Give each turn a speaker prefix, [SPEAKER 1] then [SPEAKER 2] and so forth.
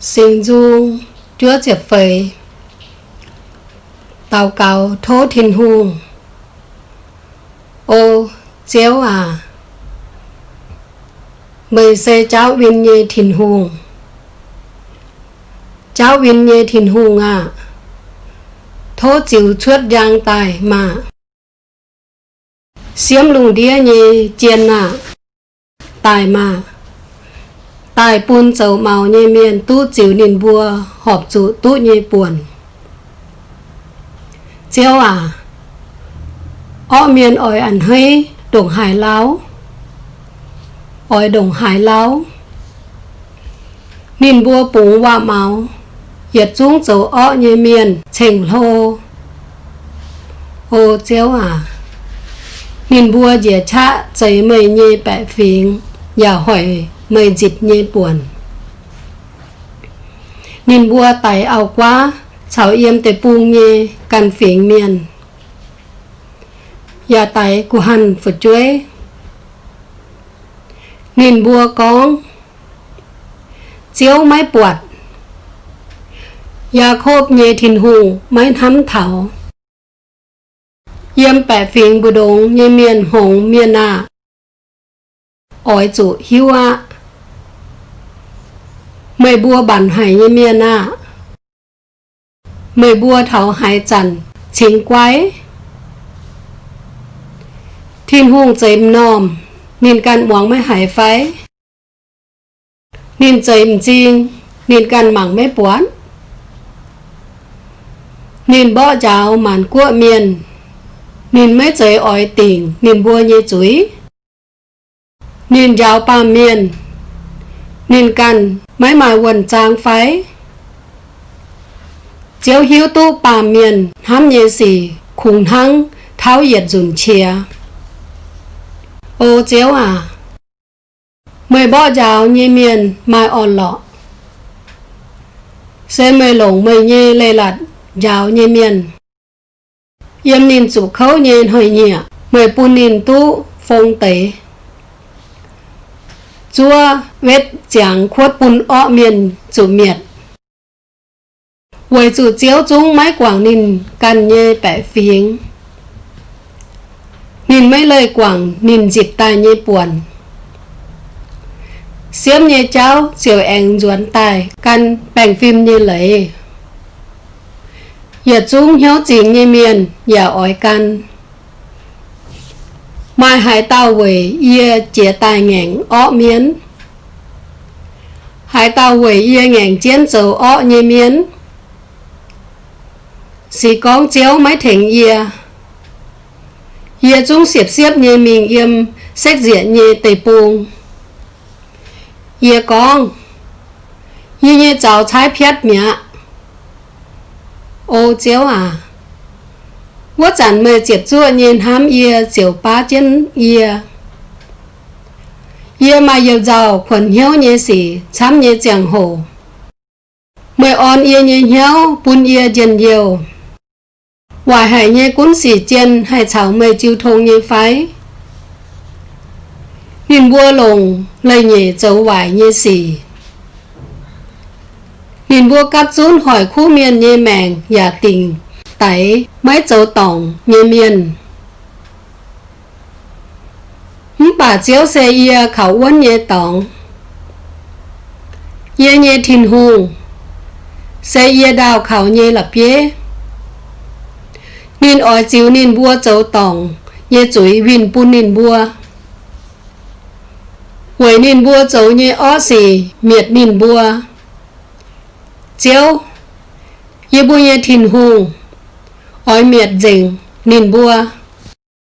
[SPEAKER 1] Xin dung chúa diệp phầy tàu cầu thố thiên hùng ô chéo à mời xe cháu viên nhê thiên hùng cháu viên nhê thiên hùng à thố chịu chuốt giang tài mà. Xiêm lùng đĩa nhê chiên à tài mà tài bún chầu màu nhẹ miền tu chiếu nền bùa họp chủ tu nhẹ buồn. Chiếu à ở miền ỏi ăn hơi đồng hải láo. Ỏi đồng hải láo. Nền bùa bún hoa màu, yết chúng chầu ở nhẹ miền chỉnh lô. Ô chiếu à nền bùa dễ chạ chảy mây mời dịt nhê buồn. Nên bua tải ao quá, cháu yêm tế bu nhê, cần phiền miền. Nhà tải của hẳn phụ chuối. Nên bua có chiếu máy buột. Nhà khốp nhê thìn hùng, máy thắm thảo. เยี่ยมแปะฟิงบุดงเยเมียนหงเมียนาอ้อยจุฮิวะ เมยบัวบันหายเมียหน้า เมยบัวเถาหายจันชิงไกว้ทินห่วงใจมนอม นินการหวังไม่หายไฟ นินใจมจริง นินการหมังไม่ปวนนินบ่เจ้าหมันกั้วเมียน นินไม่ใจอ้อยติ่งนินบัวเยจุยนินยาวปามเมียน nên cần mấy mà quần trang phái. Chiếu hiếu tu ba miền ham nhẹ gì khủng hăng, tháo nhiệt dùm chia ô chiếu à mười bỏ giáo nhẹ miền, mai on lọ. Xe mười lồng mười nhẹ lê lạt, giáo nhẹ miền. Yếm nhìn chủ khấu nhẹ hơi nhẹ mười pu nhìn tu phong tế chúa vết chẳng khuất bùn ọ miền chủ miệt. Quầy chủ chiếu chúng mái quảng ninh căn nhê bẻ phiến nhìn mấy lời quảng nhìn dịch tai nhê buồn. Xiêm nhê cháu, chiều anh duẩn tài căn bèn phim như lấy. Giờ chúng hiếu chính như miền giờ ói căn mai hải tàu về ye chia tài ngàn ó miến. Hải tàu về ye ngàn chiến dầu ó như miến. Xì con chéo máy thỉnh ye. Ye chúng xiếp xiếp như mình yếm xét diện như tây buông ye con ye như cháu trái phiết mẹ ô chéo à. 我咱们接触人他们也就八件也，也嘛有找困扰也是参也讲好，mới on ye như nhau bún ye dần nhiều ngoài hải như cuốn xỉ chân hay chảo mây chiêu thông như phái nhìn bua lồng lây nhẹ dấu vải như xỉ nhìn bua cắt rún hỏi khu miền như mèng giả tình tẩy, mấy chỗ tổng như miền bà chiếu xe ia khảo quân nhẹ tổng nhẹ nhẹ thìn hùng. Xe ia đào khảo nhẹ lập ye nên ở chiếu nên bua chỗ tổng nhẹ chuối vin bún nên bua quầy nên bua chỗ nhẹ ó xì, miệt nên bua chiếu, nhẹ bua nhẹ thìn hùng ói miệt rình, nìn bua